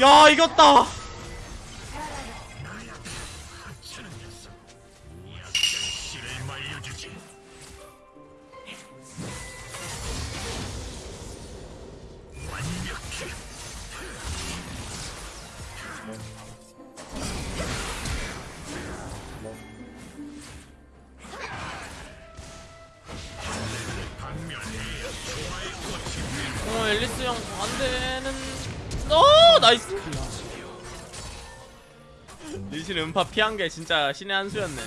야 이겼다 나이스. 리신 음파 피한 게 진짜 신의 한 수였네.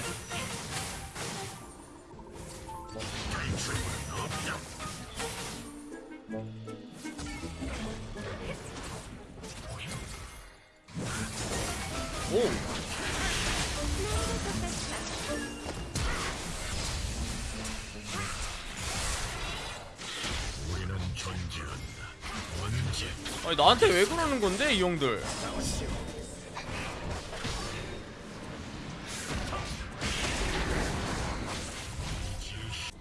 오 아니 나한테 왜 그러는 건데 이 형들?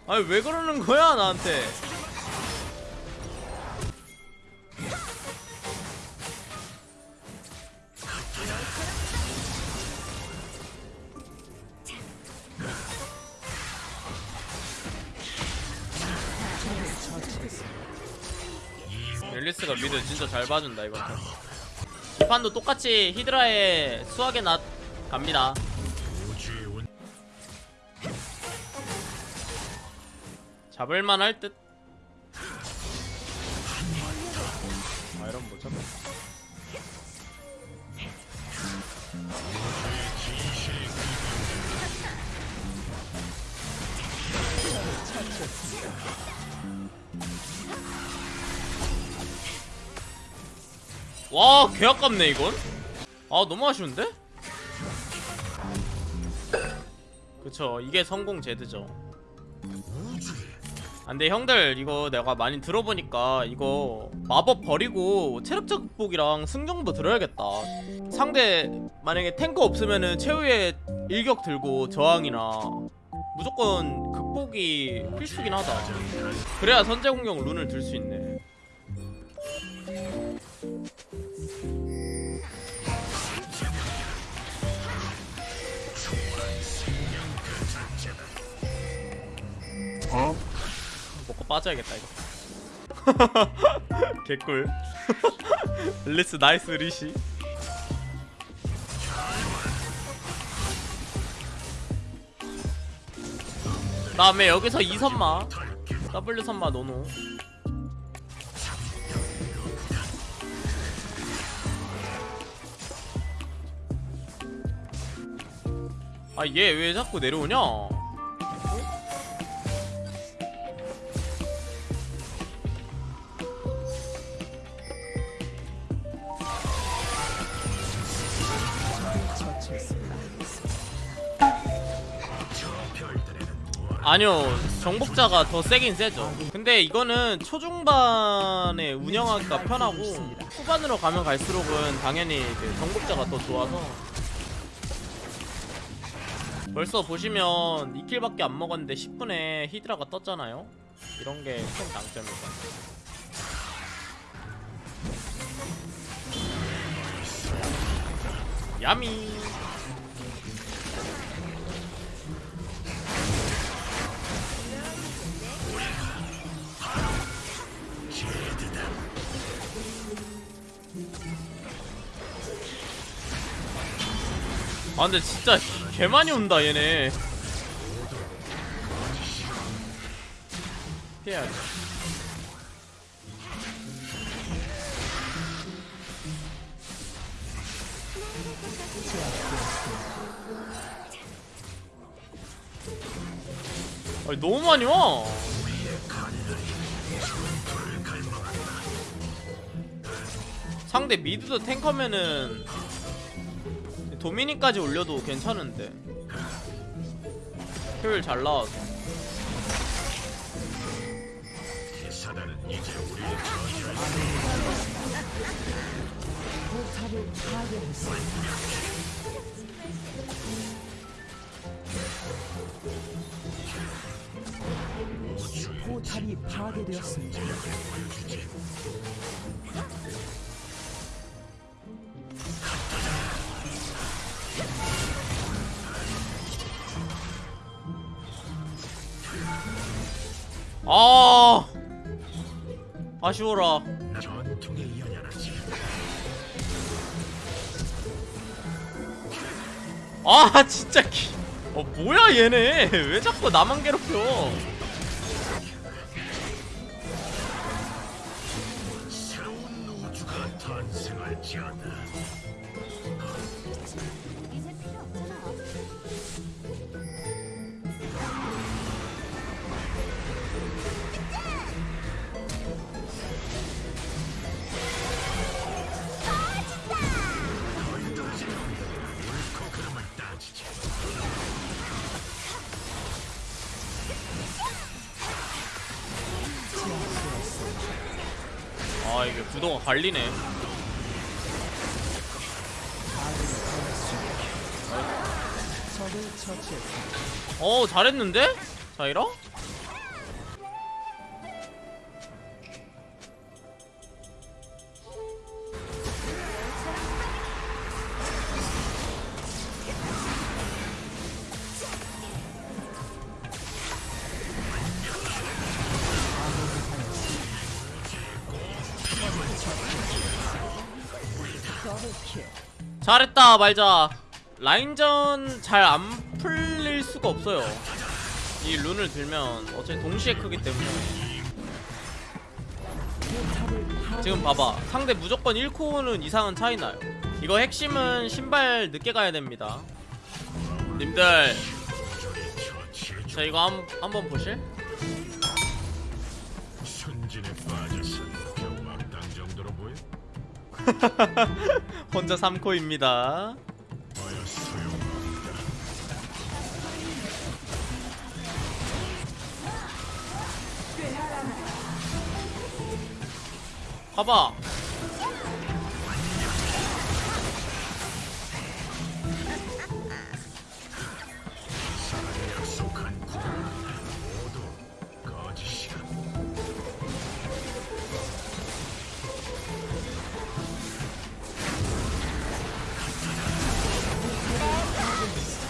아니 왜 그러는 거야 나한테 앨리스가 미드 진짜 잘 봐준다 판. 이 판도 똑같이 히드라의 수학의 낫 갑니다. 잡을만 할 듯. 아 이런 못 잡아. 와, 개 아깝네 이건. 아, 너무 아쉬운데? 그쵸, 이게 성공 제드죠. 아, 근데 형들 이거 내가 많이 들어보니까 이거 마법 버리고 체력적 극복이랑 승정도 들어야겠다 상대 만약에 탱커 없으면은 최후의 일격 들고 저항이나 무조건 극복이 필수긴 하다 그래야 선제 공격 룬을 들 수 있네 먹고 빠져야겠다 이거. 개꿀. 릴리스 나이스 리시. 다음에 여기서 2선마? W 선마 노노. 아 얘 왜 자꾸 내려오냐 아니요 정복자가 더 세긴 세죠. 근데 이거는 초중반에 운영하기가 편하고 후반으로 가면 갈수록은 당연히 그 정복자가 더 좋아서. 벌써 보시면 2킬밖에 안 먹었는데 10분에 히드라가 떴잖아요? 이런 게 큰 장점이죠 야미. 아 근데 진짜 개 많이 온다 얘네. 피해야지 아니 너무 많이 와. 상대 미드도 탱커면은 도미니까지 올려도 괜찮은데. 효율 잘 나와서 우리의 전열 아 아쉬워라. 아 진짜 기... 어 뭐야 얘네? 왜 자꾸 나만 괴롭혀 지어다. 이제 필요. 아 이게 구도가 갈리네 어 잘했는데? 자이라? 잘했다 말자 라인전 잘 안 수가 없어요. 이 룬을 들면 어차피 동시에 크기 때문에. 지금 봐봐. 상대 무조건 1코어는 이상은 차이 나요. 이거 핵심은 신발 늦게 가야 됩니다. 님들. 자 이거 한, 한번 보실? 혼자 3코입니다 봐봐.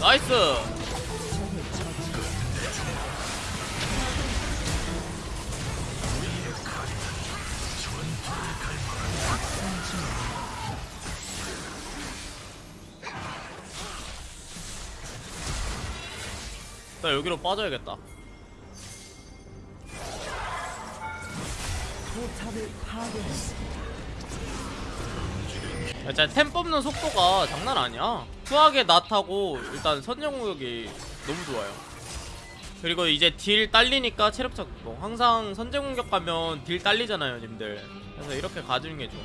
나이스 나 여기로 빠져야겠다 야, 진짜 템 뽑는 속도가 장난 아니야. 수학의 낫하고 일단 선제공격이 너무 좋아요. 그리고 이제 딜 딸리니까 체력 작동. 항상 선제공격 가면 딜 딸리잖아요, 님들. 그래서 이렇게 가주는 게 좋아.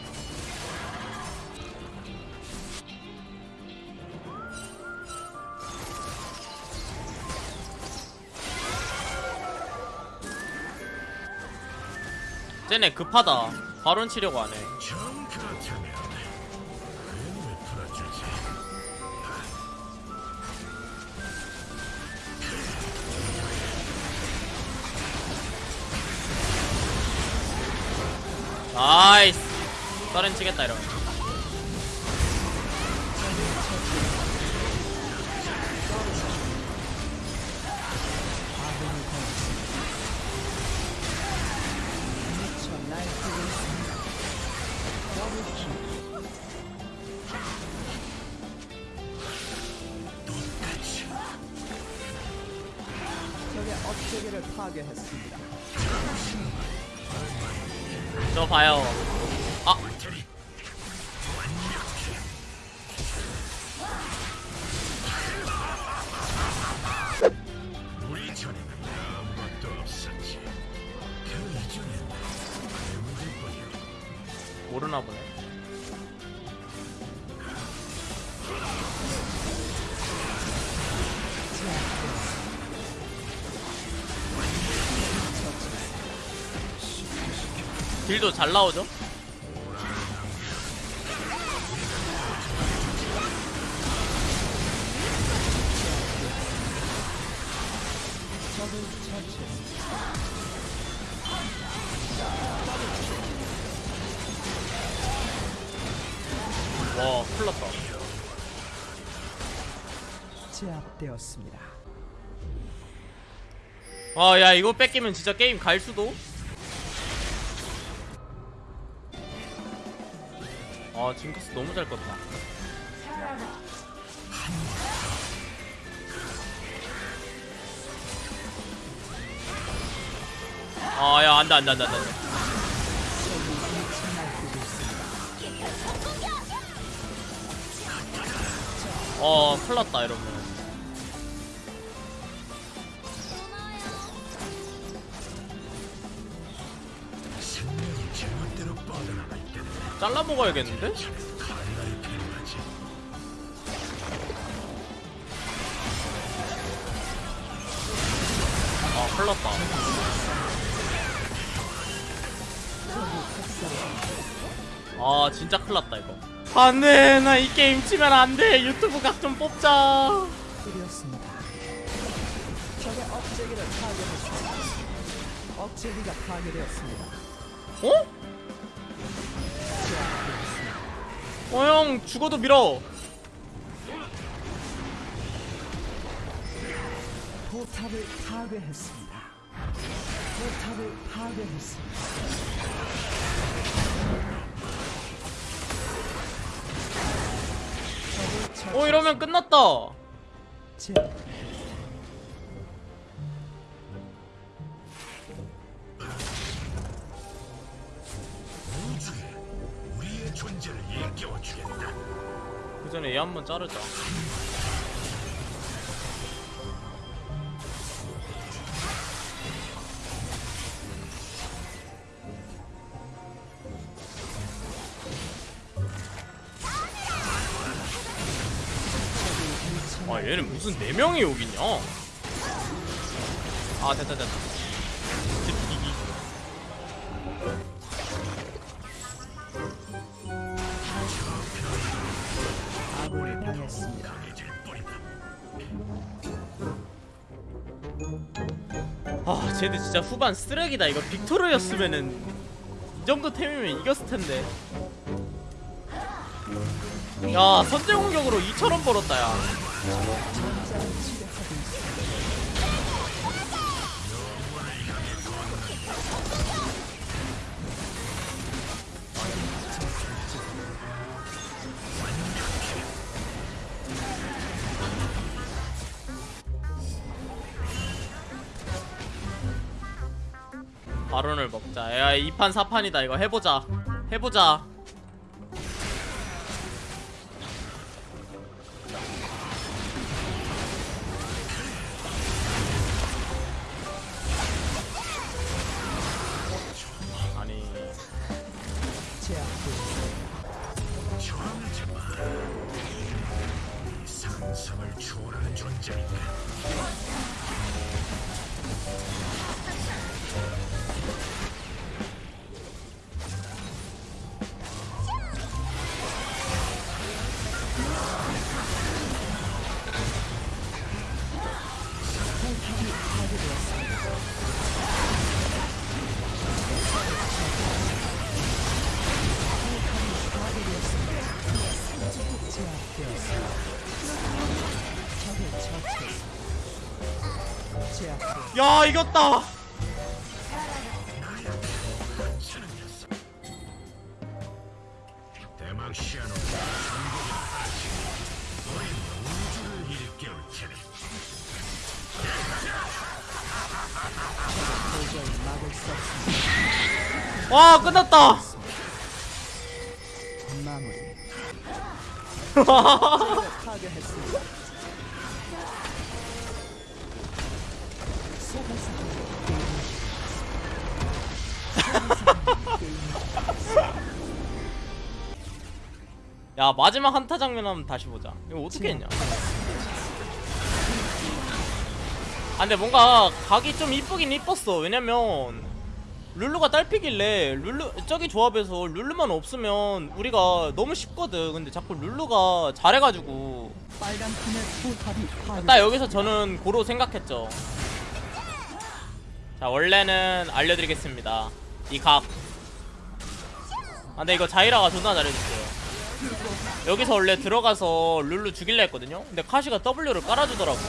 쟤네 급하다. 바론 치려고 하네. 나이스. 서렌 치겠다 이러면. 업체계를 파괴했습니다. 저 봐요. 아. 모르나 보네. 딜도 잘 나오죠? 와 큰일났다 제압되었습니다. 아 야 이거 뺏기면 진짜 게임 갈 수도 아 징크스 너무 잘 껐다. 아야 안돼 안돼 안돼 안돼. 어 큰일났다 이러면 잘라 먹어야겠는데? 칼날이 필요하지. 아 큰일났다 아 진짜 큰일났다 이거 안돼 나 이 게임 치면 안돼 유튜브 각 좀 뽑자 드렸습니다. 적의 억제기를 파괴했습니다. 억제기가 파괴되었습니다. 어? 어형 죽어도 밀어 포탑을 파괴했습니다. 포탑을 파괴했습니다. 처치- 어 이러면 끝났다 제 전에 얘 한번 자르자. 아 얘는 무슨 네 명이 여기 있냐? 아 됐다 됐다 쟤들 진짜 후반 쓰레기다. 이거 빅토르였으면은 이 정도 템이면 이겼을 텐데. 야 선제 공격으로 2천원 벌었다 야 바론을 먹자. 야 2판 4판이다. 이거 해보자. 해보자 없습니다. 와 끝났다 마무리. 야 마지막 한타 장면 한번 다시 보자. 이거 어떻게 했냐? 아 근데 뭔가 각이 좀 이쁘긴 이뻤어. 왜냐면 룰루가 딸피길래 룰루 저기 조합에서 룰루만 없으면 우리가 너무 쉽거든. 근데 자꾸 룰루가 잘해가지고. 딱 여기서 저는 고로 생각했죠. 자 원래는 알려드리겠습니다 이각. 아 근데 이거 자이라가 존나 잘해줬어요. 여기서 원래 들어가서 룰루 죽일라 했거든요? 근데 카시가 W를 깔아주더라고.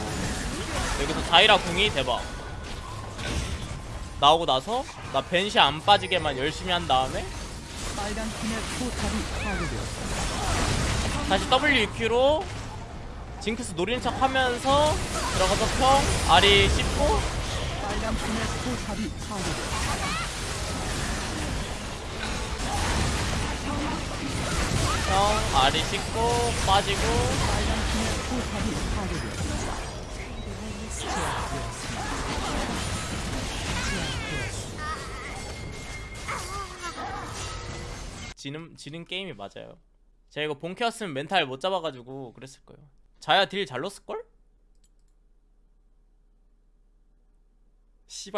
여기서 자이라 궁이 대박. 나오고 나서 나 벤시 안 빠지게만 열심히 한 다음에. 다시 WQ로 징크스 노리는 척 하면서 들어가서 평 아리 씹고 형 아리 씻고 빠지고 지는 지는 게임이 맞아요. 제가 이거 본캐였으면 멘탈 못 잡아가지고 그랬을 거예요. 자야 딜 잘 넣었을 걸? 씨발.